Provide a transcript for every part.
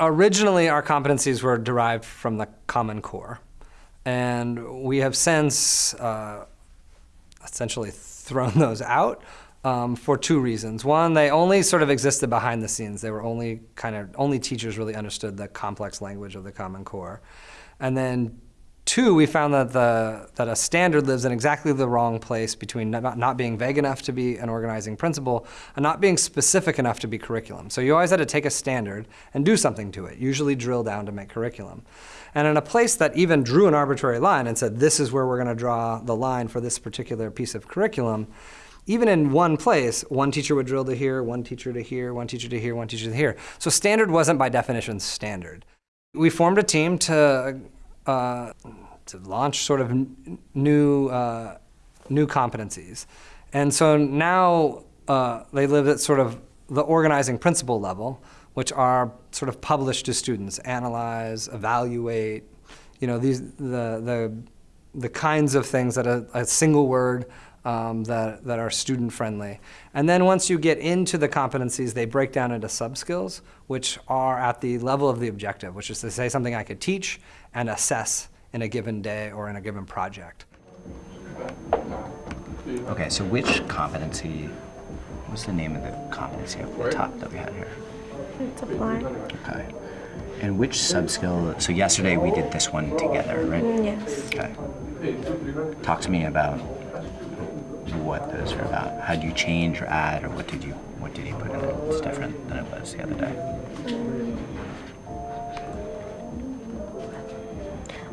Originally, our competencies were derived from the Common Core. And we have since uh, essentially thrown those out um, for two reasons. One, they only sort of existed behind the scenes. They were only kind of, only teachers really understood the complex language of the Common Core. And then Two, we found that, the, that a standard lives in exactly the wrong place between not, not being vague enough to be an organizing principle and not being specific enough to be curriculum. So you always had to take a standard and do something to it, usually drill down to make curriculum. And in a place that even drew an arbitrary line and said, this is where we're going to draw the line for this particular piece of curriculum, even in one place, one teacher would drill to here, one teacher to here, one teacher to here, one teacher to here. So standard wasn't by definition standard. We formed a team to uh, to launch sort of new, uh, new competencies. And so now uh, they live at sort of the organizing principle level, which are sort of published to students, analyze, evaluate, you know, these, the, the, the kinds of things that a, a single word um, that, that are student friendly. And then once you get into the competencies, they break down into sub-skills, which are at the level of the objective, which is to say something I could teach and assess in a given day or in a given project. Okay, so which competency, what's the name of the competency up the top that we had here? It's apply. Okay. And which sub-skill, so yesterday we did this one together, right? Mm, yes. Okay. Talk to me about what those are about. How do you change or add, or what did you what did you put in it that's different than it was the other day?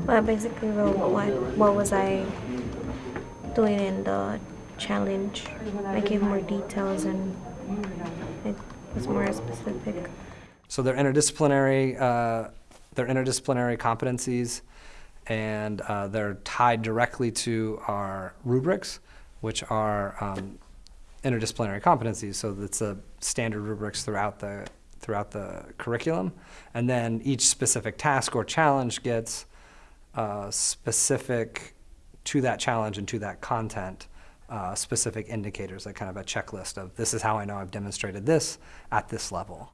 Well, basically, well, what what was I doing in the challenge? I gave more details and it was more specific. So they're interdisciplinary. Uh, they're interdisciplinary competencies, and uh, they're tied directly to our rubrics which are um, interdisciplinary competencies. So it's a standard rubrics throughout the throughout the curriculum, and then each specific task or challenge gets uh, specific to that challenge and to that content. Uh, specific indicators, like kind of a checklist of this is how I know I've demonstrated this at this level.